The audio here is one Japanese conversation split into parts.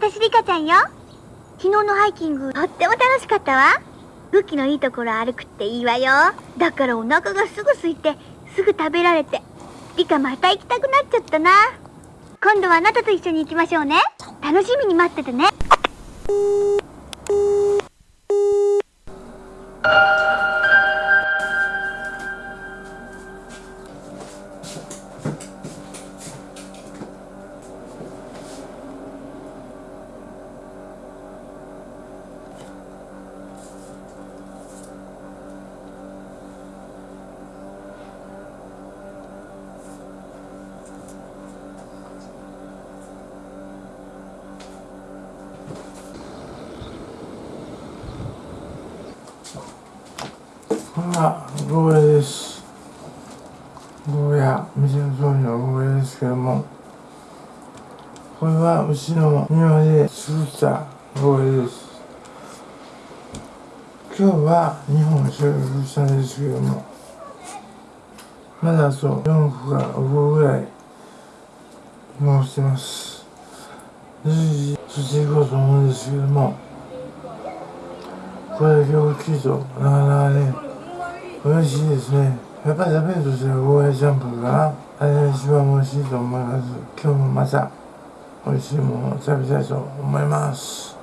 私リカちゃんよ。昨日のハイキングとっても楽しかったわ。武器のいいところ歩くっていいわよ。だからお腹がすぐ空いてすぐ食べられてリカまた行きたくなっちゃったな。今度はあなたと一緒に行きましょうね。楽しみに待っててね。まあ、ゴーヤです。ゴーヤ、店の通りのゴーヤですけども、これはうちの庭で作ったゴーヤです。今日は2本収録したんですけども、まだあと4個か5個ぐらい残してます。随時していこうと思うんですけども、これだけ大きいとなかなかね、美味しいですね。やっぱり食べるとしたらゴーヤチャンプルかな。あれが一番美味しいと思います。今日もまた美味しいものを食べたいと思います。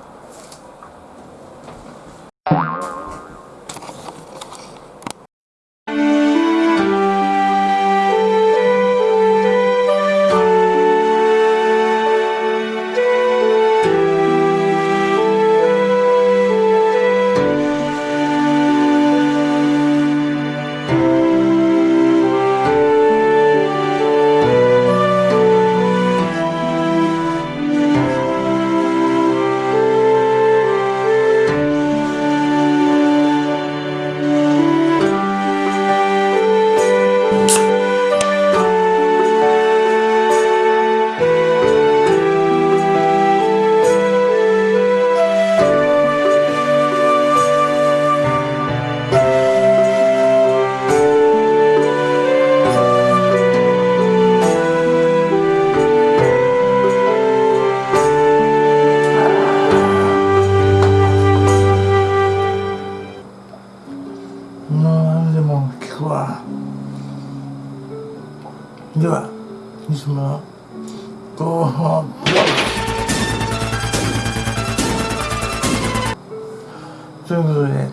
ということで、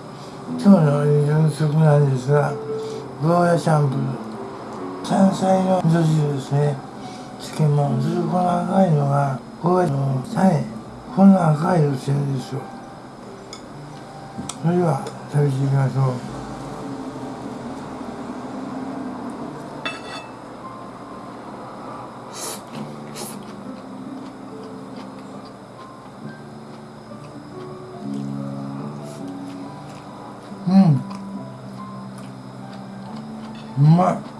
今日の夕食なんですが、ゴーヤチャンプル、山菜の味噌汁ですね。漬物、ずっとこの赤いのが、ゴーヤの種、こんな赤いのしてるんですよ。それでは、食べていきましょう。まあ。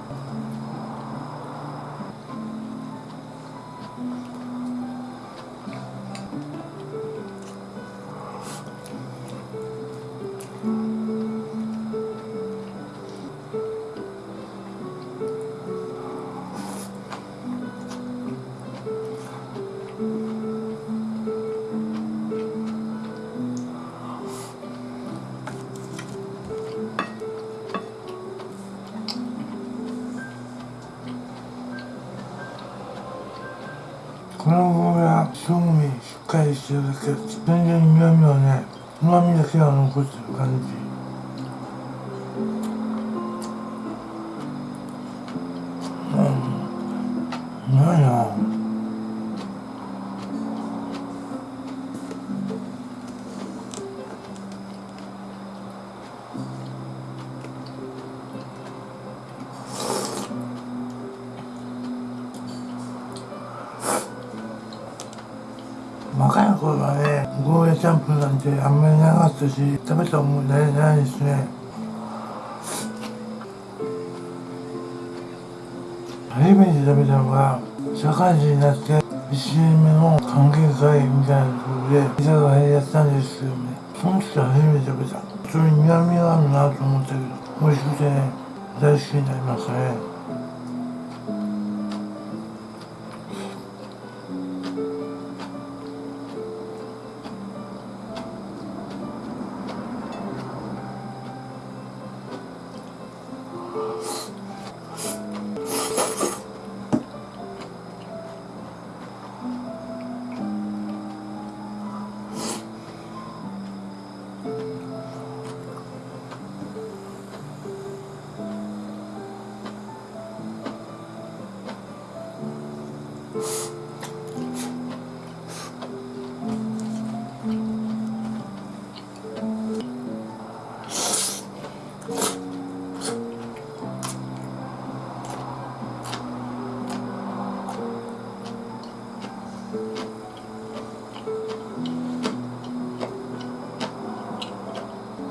して全然苦味はね、旨味だけは残ってる感じ。うん。うまいな。チャンプルなんてあんまりなかったし、食べた思い出ないですね。初めて食べたのが、社会人になって、1年目の歓迎会みたいなところで、居酒屋でやったんですけどね、その時初めて食べた。それに苦味があるなと思ったけど、美味しくてね、大好きになりましたね。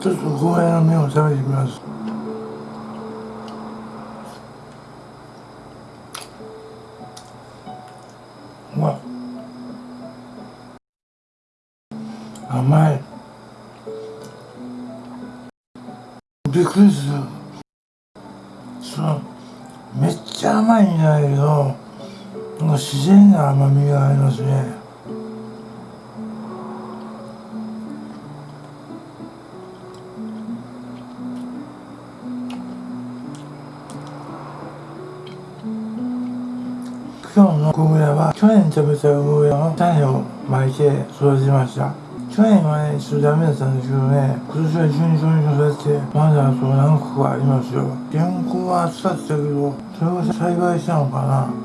ちょっとゴーヤの麺を食べてみます。うわ甘い。びっくりする。そうめっちゃ甘いんだけどなんか自然な甘みがありますね。去年食べた梅の種を巻いて育てました去年はね、ちょっとダメだったんですけどね、今年は順調に育って、まだあと何個かありますよ。原稿は暑かったけど、それを栽培したのかな。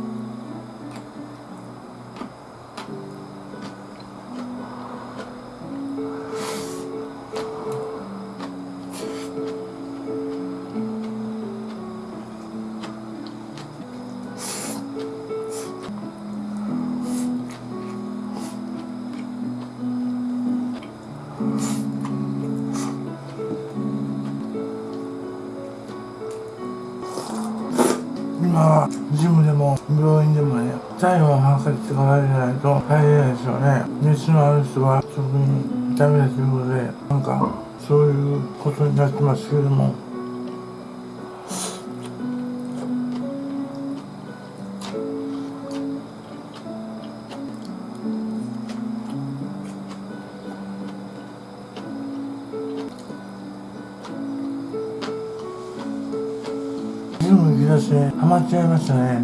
はジムでも病院でもね体温を測ってから入れないと入れないですよね。熱のある人は特にダメだということでなんかそういうことになってますけども。ジム行き出してハマっちゃいましたね。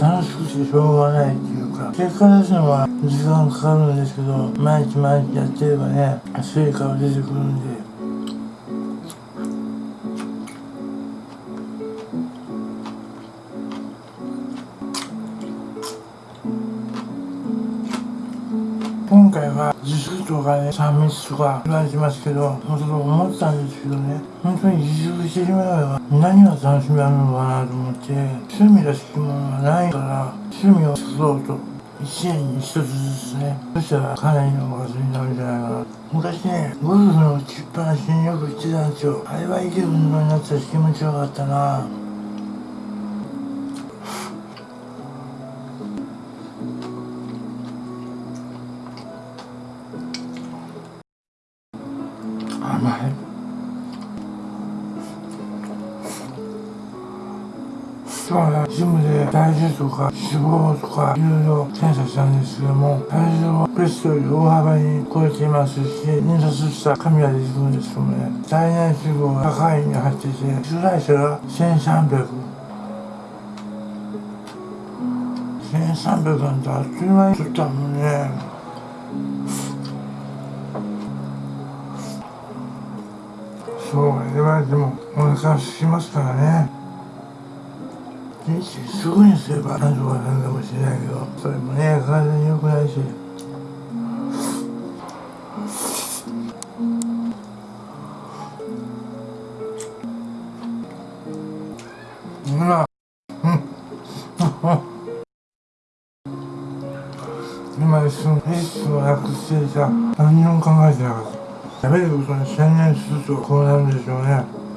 楽しくてしょうがないっていうか結果出すのは時間かかるんですけど毎日毎日やってればね成果は出てくるんで。とかね3密とか言われてますけど本当と思ったんですけどね本当に自粛してしまえば何が楽しみあるのかなと思って趣味らしきものがないから趣味を作ろうと一年に一つずつねそしたらかなりの数になるんじゃないかな。昔ねゴルフの打ちっぱなしによく行ってたんですよ。あれはいい運動になったし気持ちよかったな。甘い今日はジムで体重とか脂肪とかいろいろ検査したんですけども体重はベストより大幅に超えていますし印刷した紙が出てくるんですけどもね。体内脂肪が高いに入ってて主題者が1300 1300なんてあっという間に取ったもんね。そう言われてもお腹空きますからね。人生すぐにすればなんとかなるかもしれないけどそれもね体に良くないし。今うん。今一瞬意識をなくしていた。何にも考えてなかった。食べることに専念するとこうなるんでしょうね。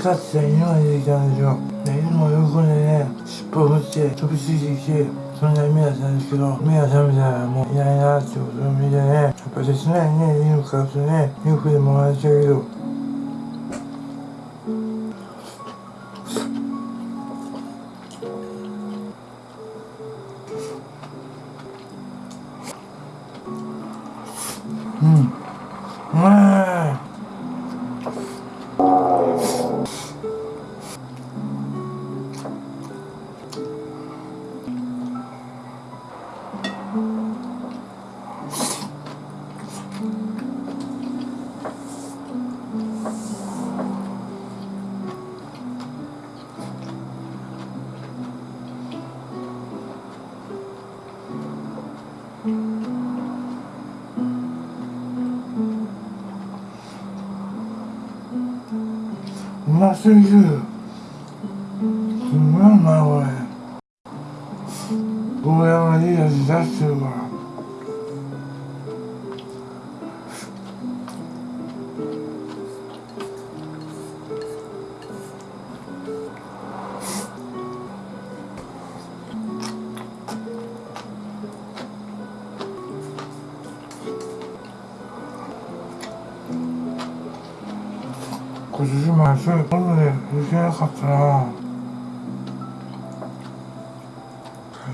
ね昔飼ってた犬が出てきたんですよで犬も喜んでね尻尾を振って飛びついてきてそんな夢だったんですけど目が覚めたらもういないなってことを見てねやっぱ切ないね犬飼うとねよくでもらっちゃうけど。する。今年も安い今度で行けなかったな。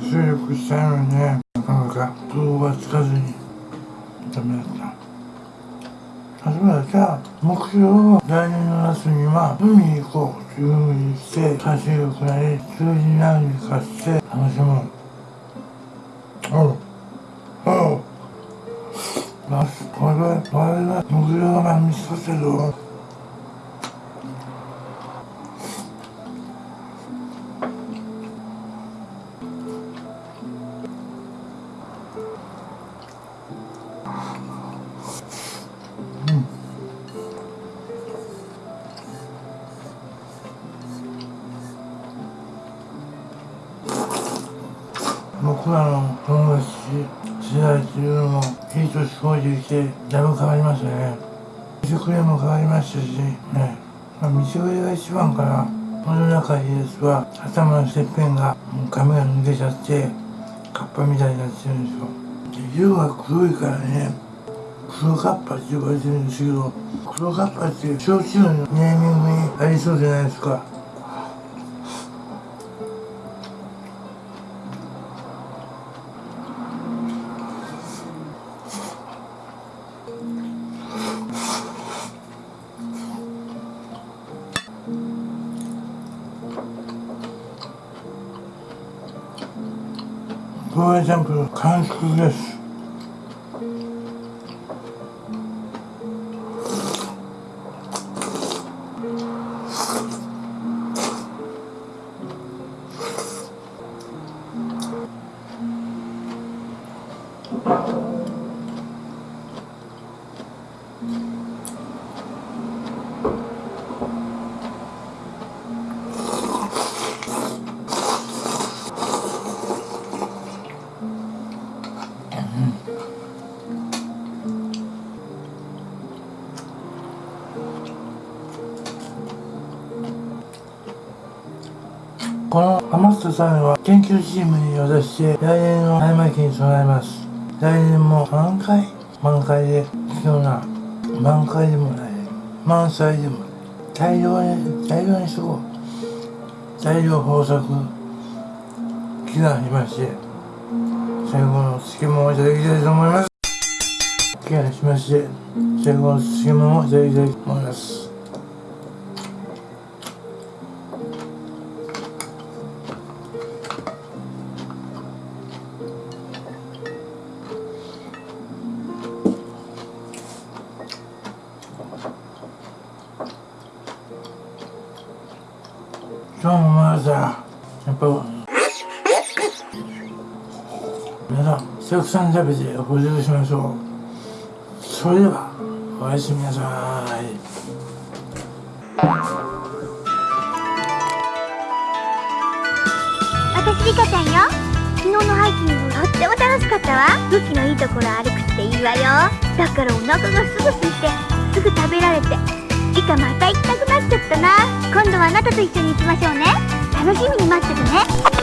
活力したいのにねなかなか動がつかずにダメだった。例えばじゃあ目標を来年の夏には海に行こうというふうにして活力なり数字何かして楽しむおう。おう。まあ、これは、これは目標が見つかったぞ。僕らの友達時代っていうのもいい年こいてきてだいぶ変わりましたね。食料も変わりましたしね。まあ道がが一番かなこの中家康は頭のてっぺんがもう髪が抜けちゃってカッパみたいになってるんですよ。で色が黒いからね黒カッパって呼ばれてるんですけど黒カッパって焼酎のネーミングにありそうじゃないですか。this 余った種は研究チームに渡して来年の種まきに備えます。来年も満開？満開で必要な満開でもない。満載でも大量に大量にしとこう。大量豊作祈願しまして最後の漬物をいただきたいと思います。祈願しまして最後の漬物をいただきたいと思います。皆さんたくさん食べて補充しましょう。それではおやすみなさい。私リカちゃんよ。昨日のハイキングとっても楽しかったわ。武器のいいところ歩くっていいわよ。だからお腹がすぐ空いてすぐ食べられてリカまた行きたくなっちゃったな。今度はあなたと一緒に行きましょうね。楽しみに待っててね。